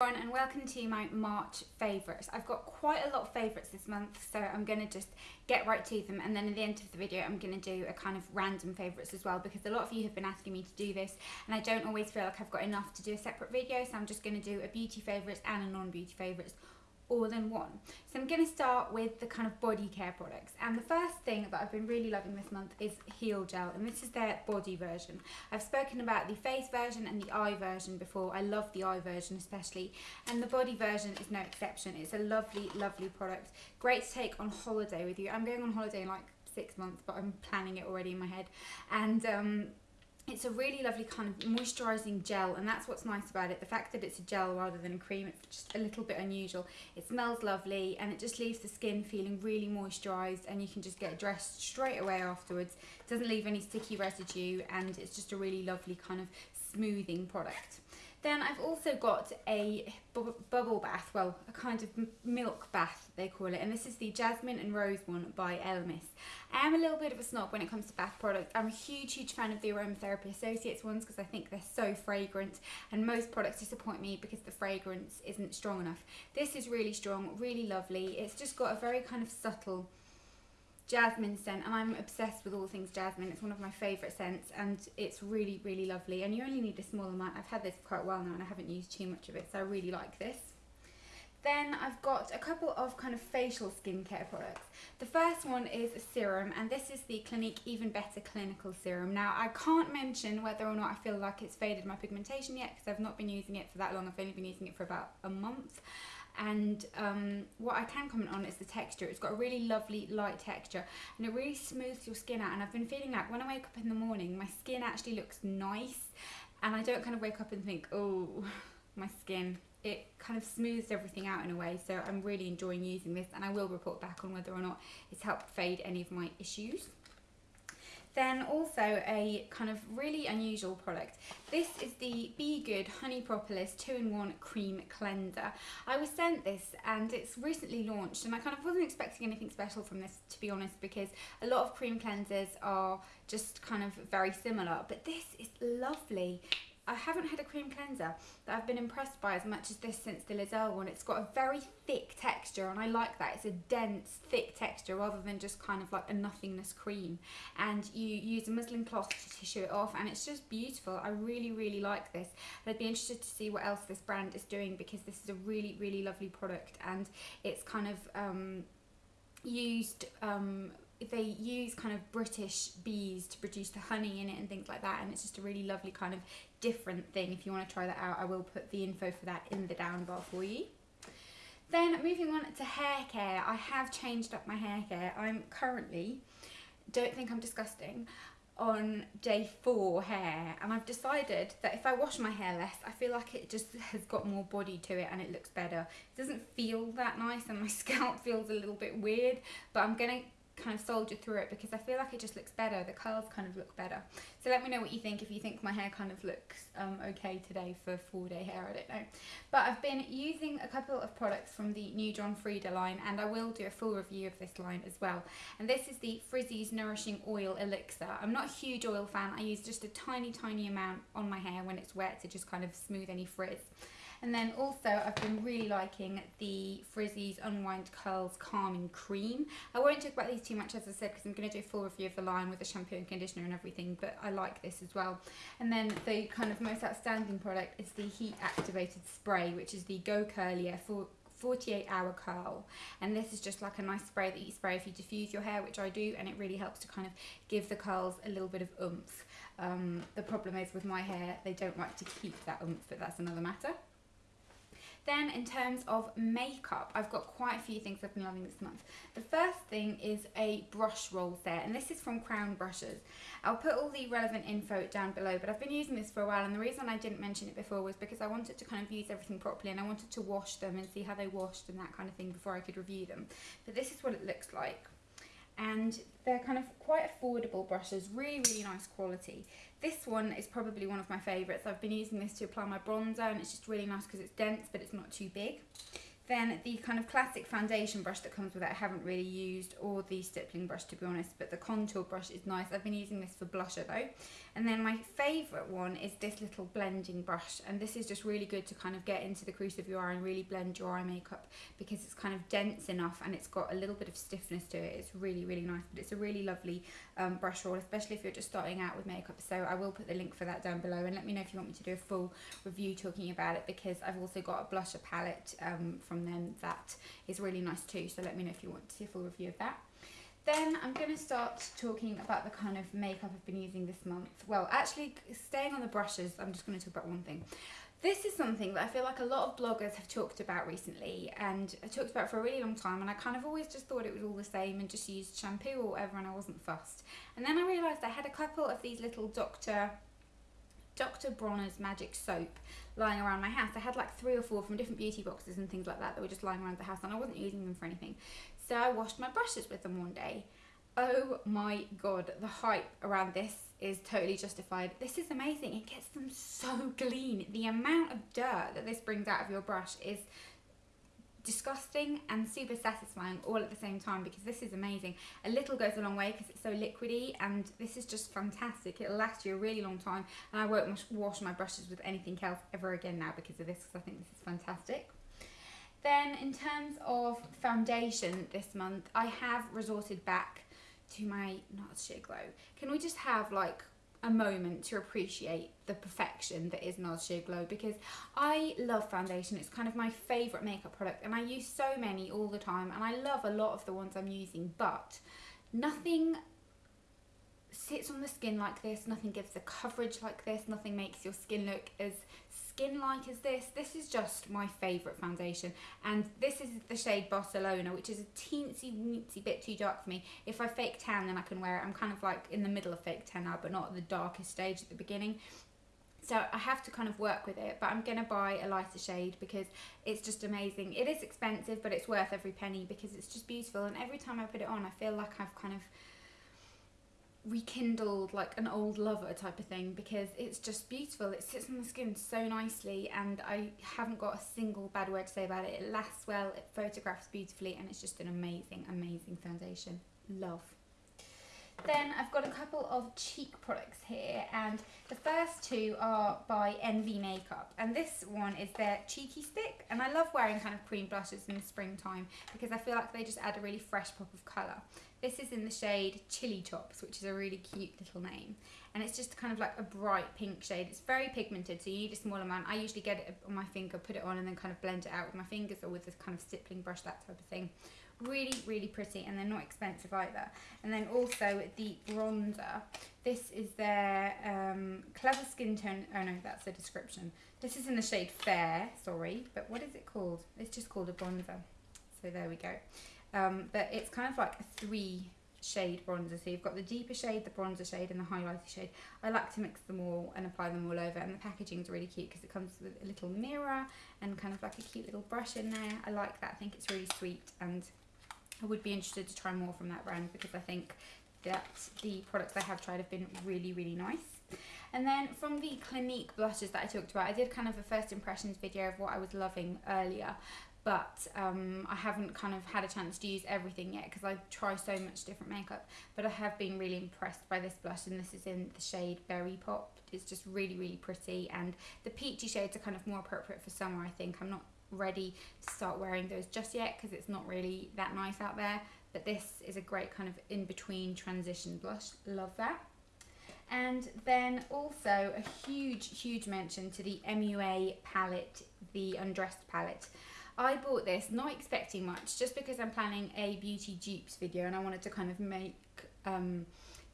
everyone and welcome to my March favourites. I've got quite a lot of favourites this month so I'm going to just get right to them and then at the end of the video I'm going to do a kind of random favourites as well because a lot of you have been asking me to do this and I don't always feel like I've got enough to do a separate video so I'm just going to do a beauty favourites and a non-beauty favourites all in one. So I'm going to start with the kind of body care products and the first thing that I've been really loving this month is Heal Gel and this is their body version. I've spoken about the face version and the eye version before. I love the eye version especially and the body version is no exception. It's a lovely lovely product. Great to take on holiday with you. I'm going on holiday in like six months but I'm planning it already in my head and um, it's a really lovely kind of moisturising gel and that's what's nice about it. The fact that it's a gel rather than a cream it's just a little bit unusual. It smells lovely and it just leaves the skin feeling really moisturised and you can just get dressed straight away afterwards. It doesn't leave any sticky residue and it's just a really lovely kind of smoothing product then I've also got a bu bubble bath, well, a kind of milk bath, they call it. And this is the Jasmine and Rose one by Elemis. I am a little bit of a snob when it comes to bath products. I'm a huge, huge fan of the Aromatherapy Associates ones because I think they're so fragrant. And most products disappoint me because the fragrance isn't strong enough. This is really strong, really lovely. It's just got a very kind of subtle jasmine scent and I'm obsessed with all things jasmine it's one of my favourite scents and it's really really lovely and you only need a small amount I've had this for quite a while now and I haven't used too much of it so I really like this then I've got a couple of kind of facial skincare products. The first one is a serum and this is the Clinique Even Better Clinical Serum. Now I can't mention whether or not I feel like it's faded my pigmentation yet because I've not been using it for that long. I've only been using it for about a month and um, what I can comment on is the texture. It's got a really lovely light texture and it really smooths your skin out and I've been feeling like when I wake up in the morning my skin actually looks nice and I don't kind of wake up and think oh my skin it kind of smooths everything out in a way so I'm really enjoying using this and I will report back on whether or not it's helped fade any of my issues. Then also a kind of really unusual product. This is the Bee Good Honey Propolis 2-in-1 Cream Cleanser. I was sent this and it's recently launched and I kind of wasn't expecting anything special from this to be honest because a lot of cream cleansers are just kind of very similar but this is lovely I haven't had a cream cleanser that I've been impressed by as much as this since the Liz Earle one. It's got a very thick texture and I like that. It's a dense, thick texture rather than just kind of like a nothingness cream. And you use a muslin cloth to tissue it off and it's just beautiful. I really, really like this. I'd be interested to see what else this brand is doing because this is a really, really lovely product and it's kind of um, used um, they use kind of British bees to produce the honey in it and things like that and it's just a really lovely kind of different thing. If you want to try that out I will put the info for that in the down bar for you. Then moving on to hair care. I have changed up my hair care. I'm currently don't think I'm disgusting on day four hair. And I've decided that if I wash my hair less I feel like it just has got more body to it and it looks better. It doesn't feel that nice and my scalp feels a little bit weird but I'm gonna kind of soldier through it because I feel like it just looks better. The curls kind of look better. So let me know what you think if you think my hair kind of looks um, okay today for four day hair, I don't know. But I've been using a couple of products from the new John Frieda line and I will do a full review of this line as well. And this is the Frizz-Ease Nourishing Oil Elixir. I'm not a huge oil fan. I use just a tiny, tiny amount on my hair when it's wet to just kind of smooth any frizz. And then also I've been really liking the Frizz-Ease Unwind Curls Calming Cream. I won't talk about these too much as I said because I'm going to do a full review of the line with the shampoo and conditioner and everything but I like this as well. And then the kind of most outstanding product is the Heat Activated Spray which is the Go Curlier for 48 hour curl and this is just like a nice spray that you spray if you diffuse your hair which I do and it really helps to kind of give the curls a little bit of oomph. Um, the problem is with my hair they don't like to keep that oomph but that's another matter. Then in terms of makeup, I've got quite a few things I've been loving this month. The first thing is a brush roll set, and this is from Crown Brushes. I'll put all the relevant info down below, but I've been using this for a while, and the reason I didn't mention it before was because I wanted to kind of use everything properly, and I wanted to wash them and see how they washed and that kind of thing before I could review them. But this is what it looks like and they're kind of quite affordable brushes, really, really nice quality. This one is probably one of my favourites. I've been using this to apply my bronzer and it's just really nice because it's dense but it's not too big. Then the kind of classic foundation brush that comes with it I haven't really used or the stippling brush to be honest but the contour brush is nice. I've been using this for blusher though And then my favourite one is this little blending brush. And this is just really good to kind of get into the crease of your eye and really blend your eye makeup because it's kind of dense enough and it's got a little bit of stiffness to it. It's really, really nice. But it's a really lovely um, brush roll, especially if you're just starting out with makeup. So I will put the link for that down below and let me know if you want me to do a full review talking about it because I've also got a blusher palette um, from them that is really nice too. So let me know if you want to see a full review of that. Then I'm going to start talking about the kind of makeup I've been using this month. Well, actually, staying on the brushes, I'm just going to talk about one thing. This is something that I feel like a lot of bloggers have talked about recently and I talked about for a really long time and I kind of always just thought it was all the same and just used shampoo or whatever and I wasn't fussed. And then I realised I had a couple of these little Dr. Dr. Bronner's Magic Soap lying around my house. I had like three or four from different beauty boxes and things like that that were just lying around the house and I wasn't using them for anything. So I washed my brushes with them one day. Oh my god, the hype around this is totally justified. This is amazing. It gets them so clean. The amount of dirt that this brings out of your brush is disgusting and super satisfying all at the same time because this is amazing. A little goes a long way because it's so liquidy and this is just fantastic. It'll last you a really long time and I won't wash my brushes with anything else ever again now because of this because I think this is fantastic. Then in terms of foundation this month, I have resorted back to my Nars Sheer Glow. Can we just have like a moment to appreciate the perfection that is Nars Sheer Glow because I love foundation. It's kind of my favourite makeup product and I use so many all the time and I love a lot of the ones I'm using but nothing sits on the skin like this, nothing gives the coverage like this, nothing makes your skin look as skin-like as this. This is just my favourite foundation and this is the shade Barcelona which is a teensy weensy bit too dark for me. If I fake tan then I can wear it. I'm kind of like in the middle of fake tan now but not the darkest stage at the beginning. So I have to kind of work with it, but I'm going to buy a lighter shade because it's just amazing. It is expensive, but it's worth every penny because it's just beautiful. And every time I put it on, I feel like I've kind of rekindled like an old lover type of thing because it's just beautiful. It sits on the skin so nicely and I haven't got a single bad word to say about it. It lasts well it photographs beautifully and it's just an amazing amazing foundation. Love then I've got a couple of cheek products here and the first two are by Envy Makeup and this one is their Cheeky Stick and I love wearing kind of cream blushes in the springtime because I feel like they just add a really fresh pop of colour. This is in the shade Chili Chops, which is a really cute little name. And it's just kind of like a bright pink shade. It's very pigmented, so you need a small amount. I usually get it on my finger, put it on, and then kind of blend it out with my fingers or with this kind of stippling brush, that type of thing. Really, really pretty, and they're not expensive either. And then also the bronzer. This is their um, Clever Skin Tone. Oh no, that's the description. This is in the shade Fair, sorry. But what is it called? It's just called a bronzer. So there we go. Um, but it's kind of like a three shade bronzer. So you've got the deeper shade, the bronzer shade and the highlighter shade. I like to mix them all and apply them all over and the packaging is really cute because it comes with a little mirror and kind of like a cute little brush in there. I like that. I think it's really sweet and I would be interested to try more from that brand because I think that the products I have tried have been really, really nice. And then from the Clinique blushes that I talked about, I did kind of a first impressions video of what I was loving earlier but um, I haven't kind of had a chance to use everything yet because I try so much different makeup. But I have been really impressed by this blush, and this is in the shade Berry Pop. It's just really, really pretty, and the peachy shades are kind of more appropriate for summer. I think I'm not ready to start wearing those just yet because it's not really that nice out there. But this is a great kind of in between transition blush. Love that. And then also a huge, huge mention to the MUA palette, the Undressed palette. I bought this not expecting much, just because I'm planning a beauty dupes video and I wanted to kind of make, um,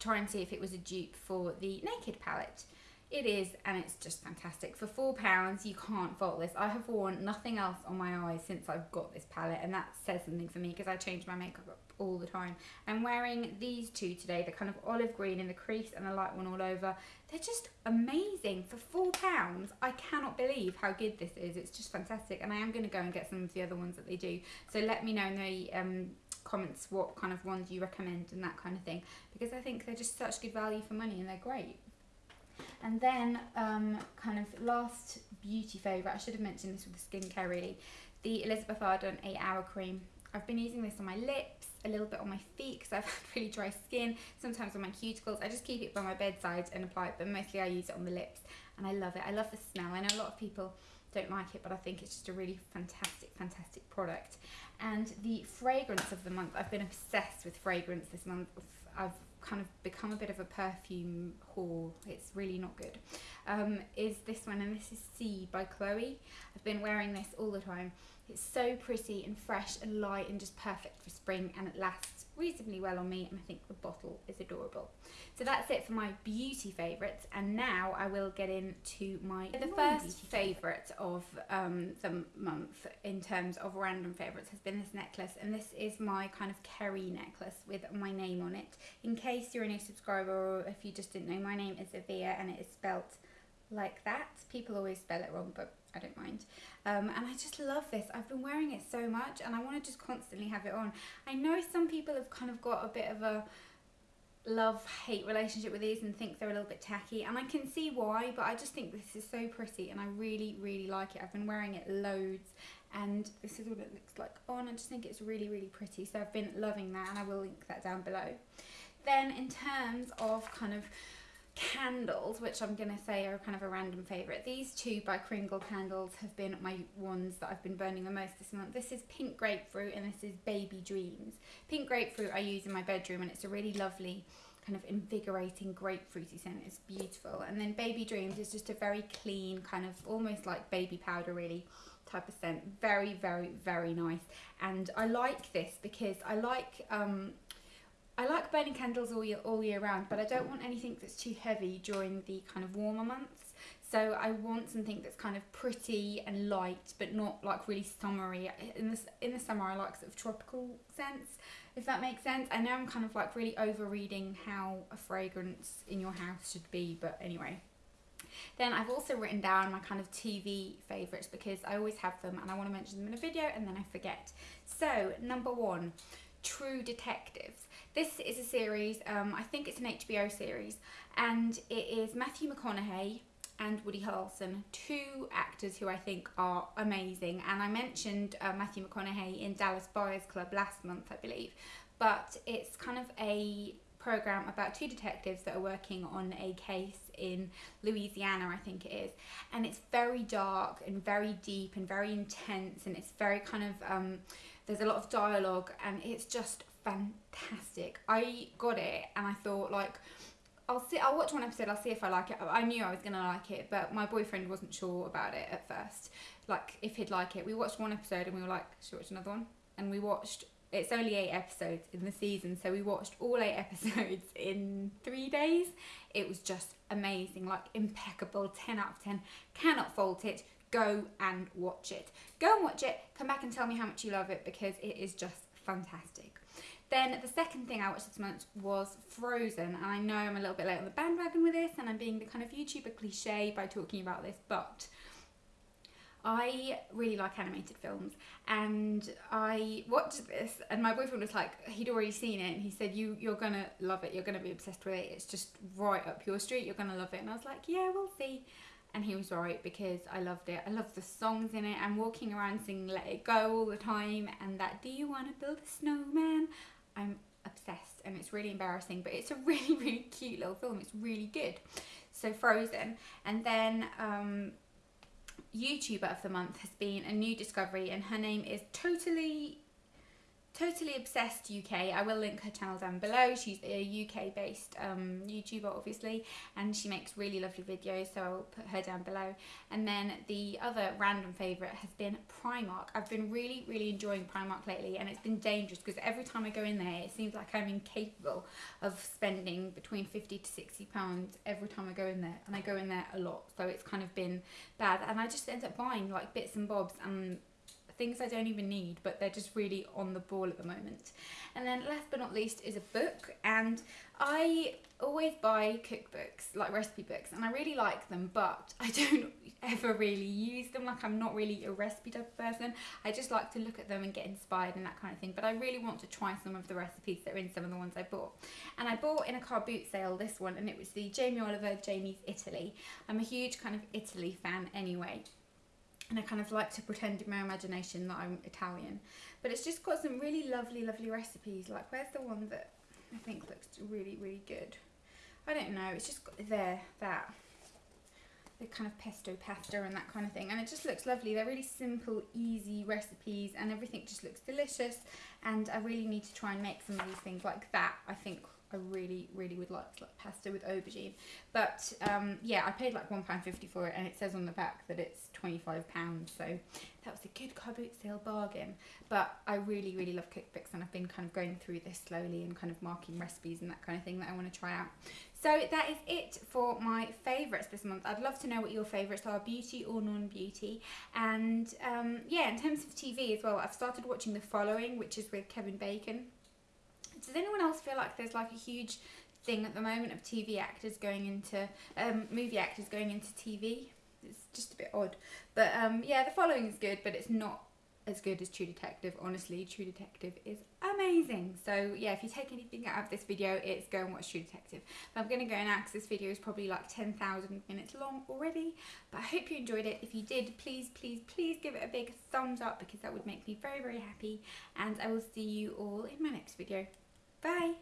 try and see if it was a dupe for the Naked palette. It is, and it's just fantastic. For £4, you can't fault this. I have worn nothing else on my eyes since I've got this palette, and that says something for me because I change my makeup up all the time. I'm wearing these two today, the kind of olive green in the crease and the light one all over. They're just amazing. For £4, I cannot believe how good this is. It's just fantastic, and I am going to go and get some of the other ones that they do. So let me know in the um, comments what kind of ones you recommend and that kind of thing, because I think they're just such good value for money and they're great. And then um, kind of last beauty favourite, I should have mentioned this with the skincare really, the Elizabeth Arden 8 Hour Cream. I've been using this on my lips a little bit on my feet because I've had really dry skin, sometimes on my cuticles. I just keep it by my bedside and apply it, but mostly I use it on the lips and I love it. I love the smell. I know a lot of people don't like it, but I think it's just a really fantastic, fantastic product. And the fragrance of the month, I've been obsessed with fragrance this month. I've kind of become a bit of a perfume whore. It's really not good. Um, is this one, and this is See by Chloe. I've been wearing this all the time. It's so pretty and fresh and light and just perfect for spring and it lasts reasonably well on me and I think the bottle is adorable. So that's it for my beauty favourites and now I will get into my the first favourite of um, the month in terms of random favourites has been this necklace and this is my kind of Kerry necklace with my name on it. In case you're a new subscriber or if you just didn't know my name is Avia and it is spelt like that. People always spell it wrong but I don't mind. Um, and I just love this. I've been wearing it so much and I want to just constantly have it on. I know some people have kind of got a bit of a love-hate relationship with these and think they're a little bit tacky and I can see why but I just think this is so pretty and I really really like it. I've been wearing it loads and this is what it looks like on. I just think it's really really pretty so I've been loving that and I will link that down below. Then in terms of kind of candles, which I'm going to say are kind of a random favourite. These two by Kringle Candles have been my ones that I've been burning the most this month. This is Pink Grapefruit and this is Baby Dreams. Pink Grapefruit I use in my bedroom and it's a really lovely kind of invigorating grapefruity scent. It's beautiful. And then Baby Dreams is just a very clean kind of almost like baby powder really type of scent. Very, very, very nice. And I like this because I like um, I like burning candles all year, all year round, but I don't want anything that's too heavy during the kind of warmer months. So I want something that's kind of pretty and light, but not like really summery. In the, in the summer, I like sort of tropical scents, if that makes sense. I know I'm kind of like really over reading how a fragrance in your house should be, but anyway. Then I've also written down my kind of TV favourites because I always have them and I want to mention them in a video and then I forget. So, number one, True Detectives. This is a series, um, I think it's an HBO series, and it is Matthew McConaughey and Woody Harrelson, two actors who I think are amazing. And I mentioned uh, Matthew McConaughey in Dallas Buyers Club last month, I believe, but it's kind of a program about two detectives that are working on a case in Louisiana, I think it is. And it's very dark and very deep and very intense, and it's very kind of. Um, there's a lot of dialogue and it's just fantastic. I got it and I thought like I'll see I'll watch one episode, I'll see if I like it. I knew I was gonna like it, but my boyfriend wasn't sure about it at first. Like if he'd like it. We watched one episode and we were like, should we watch another one? And we watched it's only eight episodes in the season, so we watched all eight episodes in three days. It was just amazing, like impeccable, 10 out of 10. Cannot fault it go and watch it. Go and watch it, come back and tell me how much you love it because it is just fantastic. Then the second thing I watched this month was Frozen, and I know I'm a little bit late on the bandwagon with this, and I'm being the kind of YouTuber cliche by talking about this, but I really like animated films, and I watched this, and my boyfriend was like, he'd already seen it, and he said, "You, you're gonna love it. You're gonna be obsessed with it. It's just right up your street. You're gonna love it." And I was like, "Yeah, we'll see." and he was right because I loved it. I loved the songs in it. I'm walking around singing Let It Go all the time and that Do You Want to Build a Snowman? I'm obsessed and it's really embarrassing but it's a really really cute little film. It's really good. So Frozen and then um, YouTuber of the month has been a new discovery and her name is Totally Totally Obsessed UK. I will link her channel down below. She's a UK based um, YouTuber obviously and she makes really lovely videos so I'll put her down below. And then the other random favourite has been Primark. I've been really really enjoying Primark lately and it's been dangerous because every time I go in there it seems like I'm incapable of spending between 50 to 60 pounds every time I go in there and I go in there a lot so it's kind of been bad and I just end up buying like bits and bobs and things I don't even need, but they're just really on the ball at the moment. And then last but not least is a book, and I always buy cookbooks, like recipe books, and I really like them, but I don't ever really use them. Like I'm not really a recipe type person. I just like to look at them and get inspired and that kind of thing. But I really want to try some of the recipes that are in some of the ones I bought. And I bought in a car boot sale this one, and it was the Jamie Oliver Jamie's Italy. I'm a huge kind of Italy fan anyway and I kind of like to pretend in my imagination that I'm Italian. But it's just got some really lovely, lovely recipes. Like, where's the one that I think looks really, really good? I don't know. It's just got there, that. The kind of pesto pasta and that kind of thing. And it just looks lovely. They're really simple, easy recipes and everything just looks delicious. And I really need to try and make some of these things like that. I think I really, really would like, like pasta with aubergine. But um, yeah, I paid like £1.50 for it and it says on the back that it's £25. So that was a good car boot sale bargain. But I really, really love cookbooks and I've been kind of going through this slowly and kind of marking recipes and that kind of thing that I want to try out. So that is it for my favourites this month. I'd love to know what your favourites are, beauty or non-beauty. And um, yeah, in terms of TV as well, I've started watching The Following, which is with Kevin Bacon does anyone else feel like there's like a huge thing at the moment of TV actors going into um, movie actors going into TV? It's just a bit odd, but um, yeah, the following is good, but it's not as good as True Detective. Honestly, True Detective is amazing. So yeah, if you take anything out of this video, it's go and watch True Detective. But I'm going to go now because this video is probably like 10,000 minutes long already. But I hope you enjoyed it. If you did, please, please, please give it a big thumbs up because that would make me very, very happy. And I will see you all in my next video. Bye.